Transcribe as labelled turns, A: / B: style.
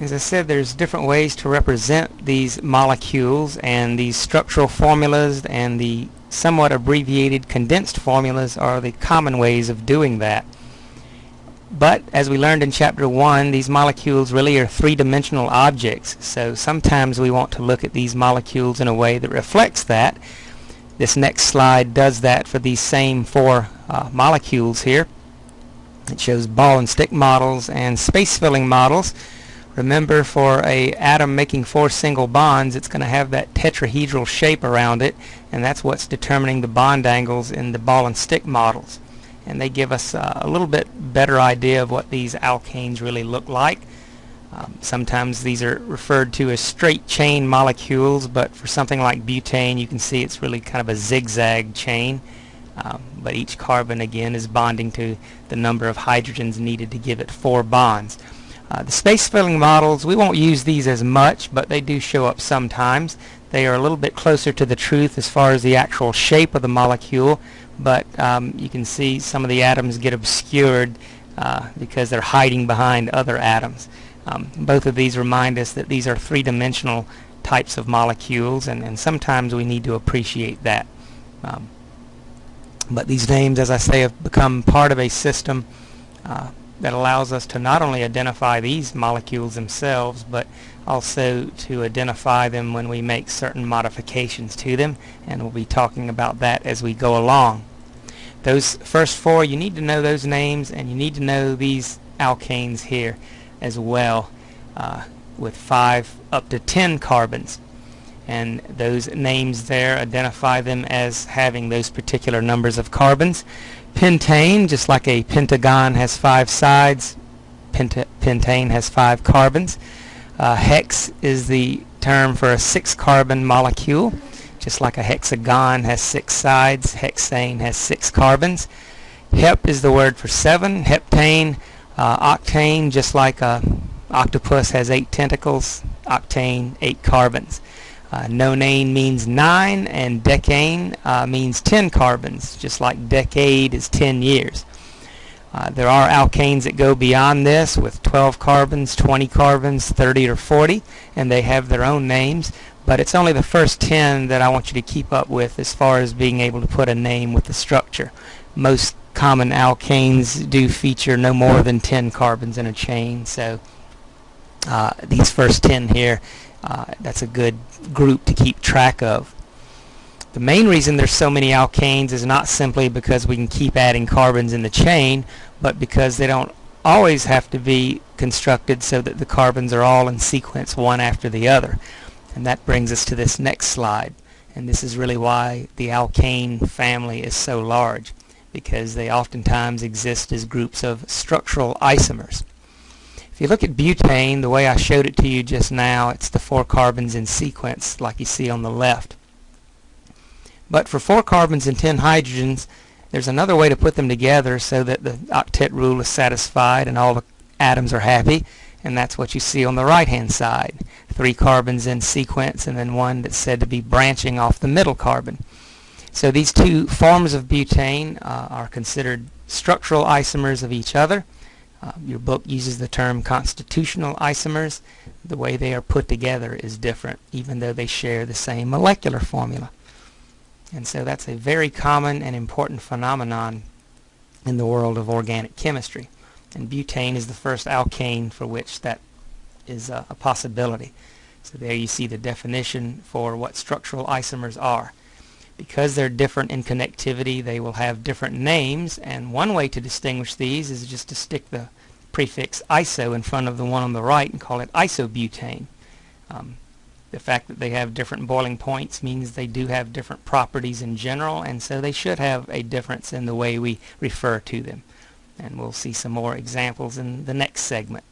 A: As I said, there's different ways to represent these molecules and these structural formulas and the somewhat abbreviated condensed formulas are the common ways of doing that. But as we learned in chapter 1, these molecules really are three-dimensional objects. So sometimes we want to look at these molecules in a way that reflects that. This next slide does that for these same four uh, molecules here. It shows ball and stick models and space filling models. Remember for a atom making four single bonds it's going to have that tetrahedral shape around it and that's what's determining the bond angles in the ball and stick models and they give us uh, a little bit better idea of what these alkanes really look like. Um, sometimes these are referred to as straight chain molecules but for something like butane you can see it's really kind of a zigzag chain um, but each carbon again is bonding to the number of hydrogens needed to give it four bonds. Uh, the space filling models, we won't use these as much, but they do show up sometimes. They are a little bit closer to the truth as far as the actual shape of the molecule, but um, you can see some of the atoms get obscured uh, because they're hiding behind other atoms. Um, both of these remind us that these are three-dimensional types of molecules, and, and sometimes we need to appreciate that. Um, but these names, as I say, have become part of a system uh, that allows us to not only identify these molecules themselves but also to identify them when we make certain modifications to them and we'll be talking about that as we go along. Those first four you need to know those names and you need to know these alkanes here as well uh, with five up to ten carbons and those names there identify them as having those particular numbers of carbons. Pentane, just like a pentagon has five sides, penta pentane has five carbons. Uh, hex is the term for a six carbon molecule. Just like a hexagon has six sides, hexane has six carbons. Hep is the word for seven. Heptane, uh, octane, just like a octopus has eight tentacles, octane, eight carbons. Uh, nonane means 9 and decane uh, means 10 carbons, just like decade is 10 years. Uh, there are alkanes that go beyond this with 12 carbons, 20 carbons, 30 or 40, and they have their own names, but it's only the first 10 that I want you to keep up with as far as being able to put a name with the structure. Most common alkanes do feature no more than 10 carbons in a chain, so uh, these first 10 here uh, that's a good group to keep track of. The main reason there's so many alkanes is not simply because we can keep adding carbons in the chain, but because they don't always have to be constructed so that the carbons are all in sequence one after the other. And that brings us to this next slide. And this is really why the alkane family is so large, because they oftentimes exist as groups of structural isomers. If you look at butane, the way I showed it to you just now, it's the four carbons in sequence like you see on the left. But for four carbons and 10 hydrogens, there's another way to put them together so that the octet rule is satisfied and all the atoms are happy, and that's what you see on the right-hand side. Three carbons in sequence and then one that's said to be branching off the middle carbon. So these two forms of butane uh, are considered structural isomers of each other. Uh, your book uses the term constitutional isomers. The way they are put together is different, even though they share the same molecular formula. And so that's a very common and important phenomenon in the world of organic chemistry. And butane is the first alkane for which that is a, a possibility. So there you see the definition for what structural isomers are because they're different in connectivity they will have different names and one way to distinguish these is just to stick the prefix iso in front of the one on the right and call it isobutane. Um, the fact that they have different boiling points means they do have different properties in general and so they should have a difference in the way we refer to them and we'll see some more examples in the next segment.